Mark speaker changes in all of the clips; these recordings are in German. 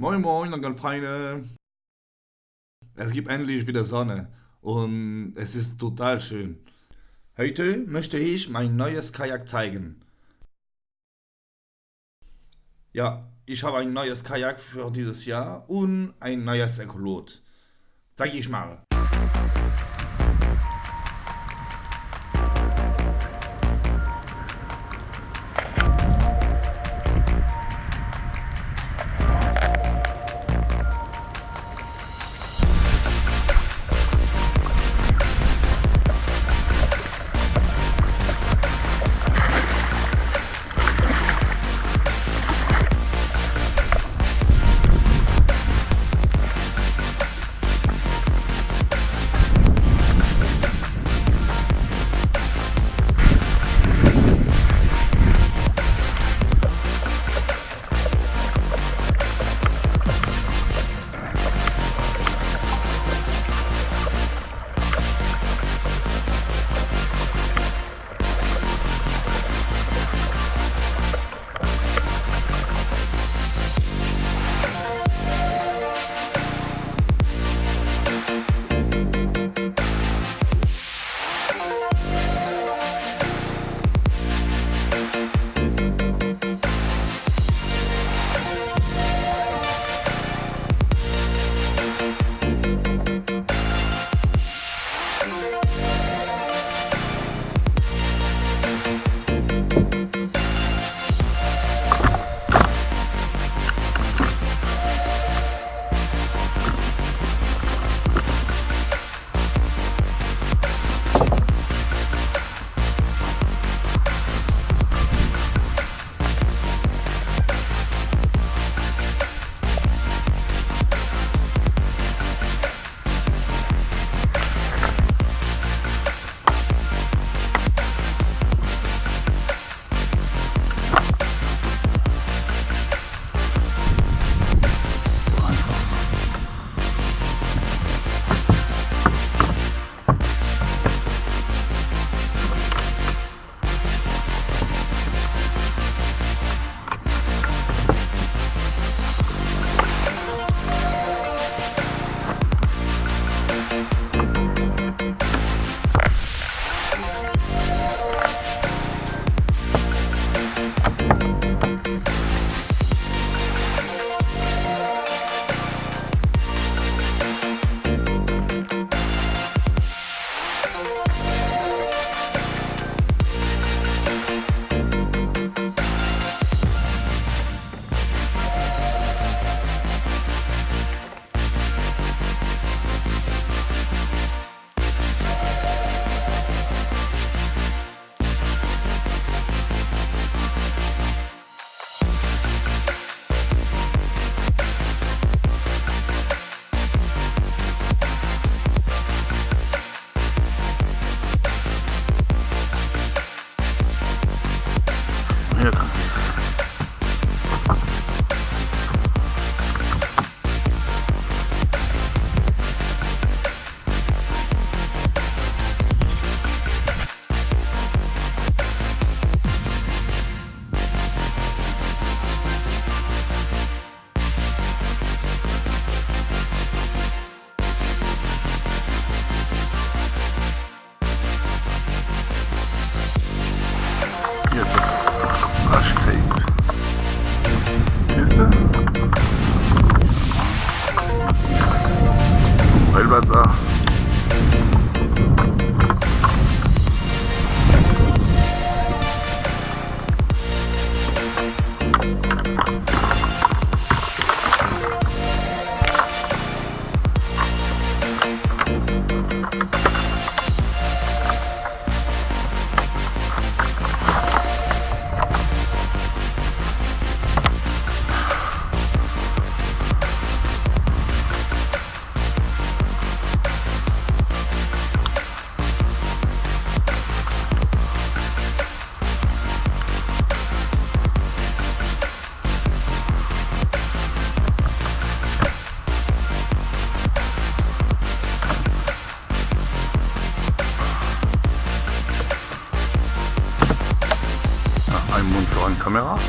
Speaker 1: Moin Moin, Onkel Feine. Es gibt endlich wieder Sonne und es ist total schön. Heute möchte ich mein neues Kajak zeigen. Ja, ich habe ein neues Kajak für dieses Jahr und ein neues Ekolot. Zeig ich mal.
Speaker 2: Ja, ein Mund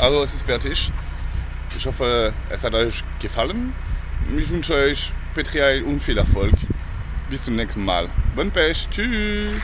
Speaker 1: Also es ist fertig. Ich hoffe, es hat euch gefallen. Ich wünsche euch Petrial und viel Erfolg. Bis zum nächsten Mal. Bon Pech. Tschüss.